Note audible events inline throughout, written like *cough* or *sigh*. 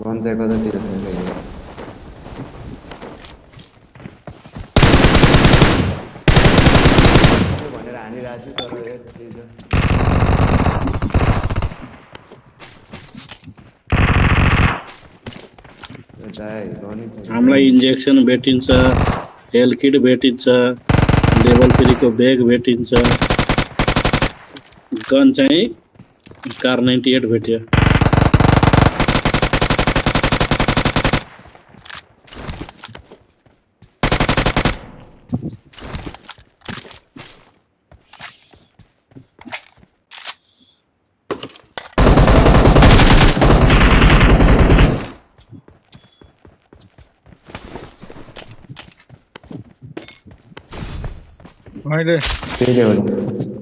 हमला diyorsun geliyor. भनेर हानिरहेको छु तर यति हामीलाई इन्जेक्सन हेल किट भेटिन्छ लेभल थ्रीको ब्याग भेटिन्छ गन चाह कार नाइन्टी एट भेट मैले त्यही हो नि।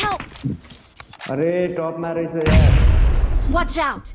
Help! अरे टपमा रहेछ यार Watch out!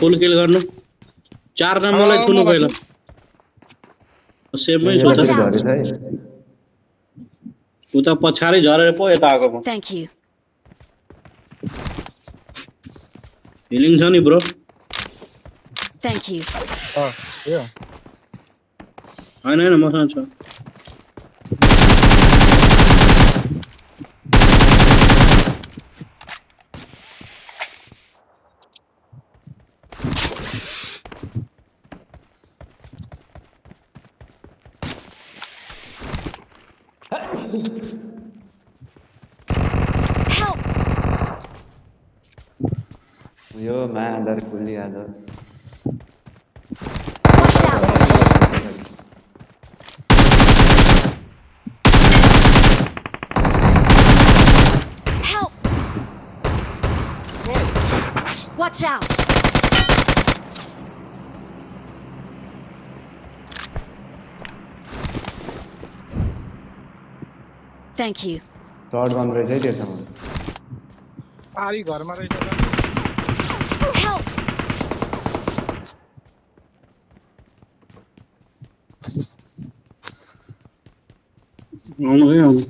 Full kill गर्नु। चार नम्बरलाई छुनु म पहिला सेभमै छु त उता पछाडि झरेर पो यता आएको म Thank you. हिलिङ छ नि ब्रो Thank you. अँ, यो। होइन होइन मसँग छ। यो मा आधार खुल्ली आधार Watch out! Help! Watch out! Thank you. Shirt gun रहेछ है त्योसँग पारी घरमा रहेछ त। Não, não é.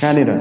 Canira.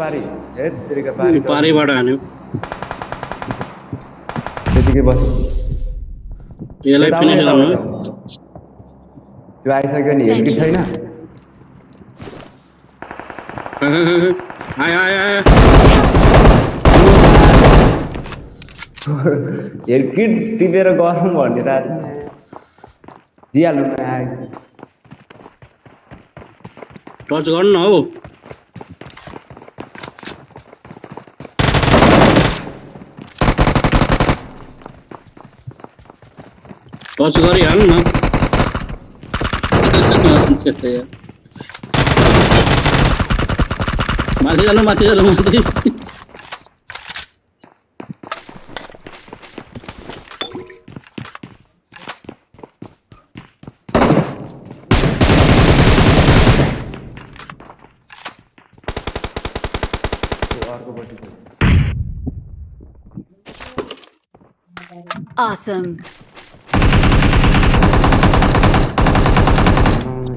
पारी। पारिबाट हान्यो। त्यतिकै बस। यसलाई फिनिस गर्नु। त्यो आइसक्यो नि हेर्की. छैन। *laughs* आयो आयो आयो। हेर्किट टिपेर गरौँ भनिरहेको थिएँ दिइहाल्नु न आयो। टच गर्नु न हौ। راجل يا عمنا mati dalam mati dalam mati Awesome.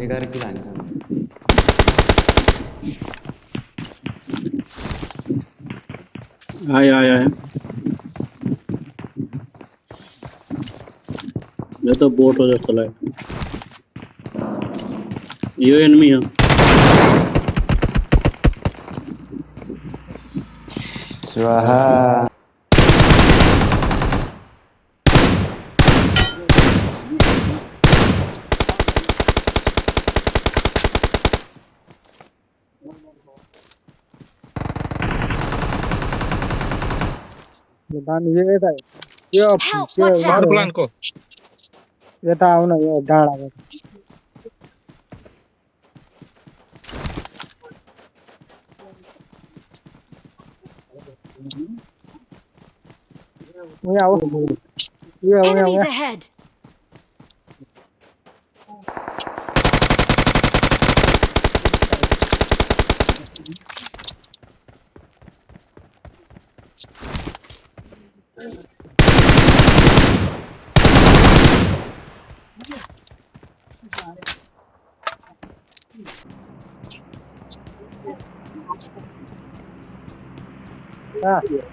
Negara gila nih. आया आया है मैं तो बोट हो जाता है ये एनमी है। स्वाहा। దాన్ని ఏదై యో మార్ ప్లాన్ కో ఏతా అవును ఏ డాడా Enemies ahead. Ah. Yeah.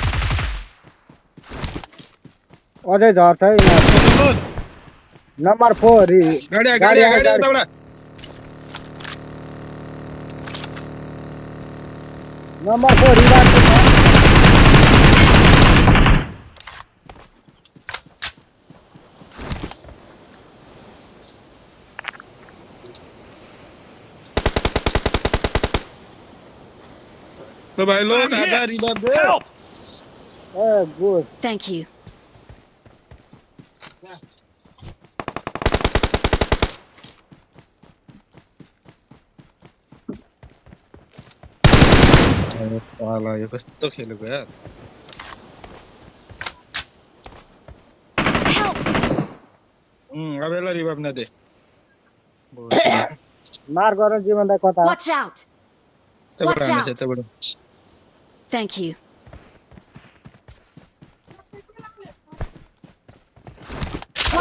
अझै झर्छ है यिनीहरू। नम्बर फोर रि गाडी आ, गाडी गाडी आ, आयो, गाडी आ, गाडी। उताबाट। नम्बर फोर रिभाइभ ल भाइ लो दादा revive they a good Thank you. पाला यो कस्तो खेलेको यार. अब यसलाई रिभाइभ नदे मार गर जीवनलाई कता watch out watch out thank you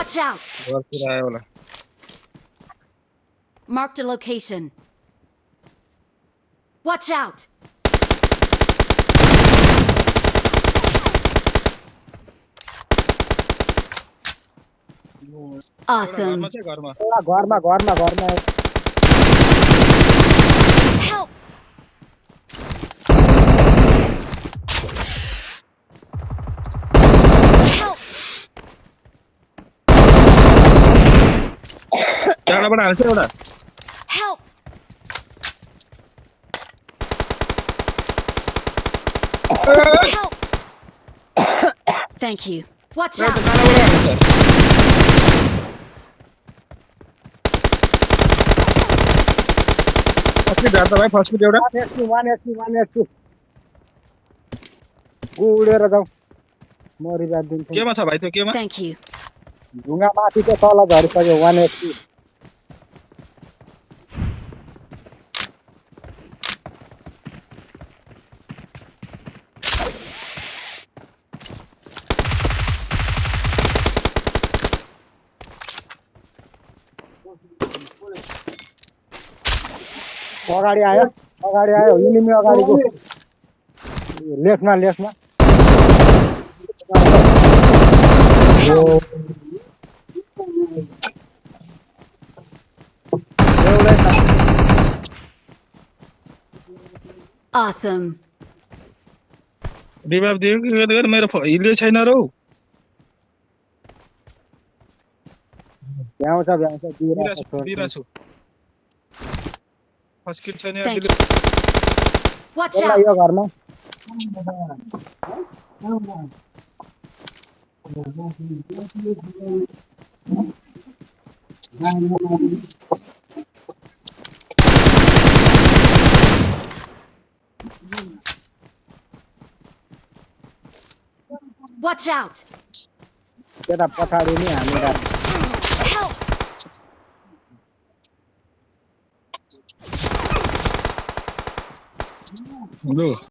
Watch out. घरतिर आयो होला Marked a location. Watch out. एउटा Awesome. घरमा छ घरमा एउटा घरमा डाँडाबाट हाल्छ एउटा Help. Help. Thank you. Watch एउटा out. डाँडाबाट हाल्छ फर्स्ट झार्छ भाइ फर्स्ट एउटा वान एचपी वान एचपी वान एचपी उडेर जाउँ म रिभाइभ दिन्छु केमा छ भाइ त्यो केमा Thank you. ढुङ्गा माथि चाहिँ तल झरिसक्यो वान एचपी अगाडि आयो अगाडि आयो इनिमी अगाडि लेफ्टमा लेफ्टमा Awesome. रिवाइव दियो कि गर्दा मेरो हिले छैन रौ। भ्याउँछ भ्याउँछ दिइरहेको छु First kill Watch out! yok Arman. Watch out! จะดับกระทาดูเนี่ยมีดับ No.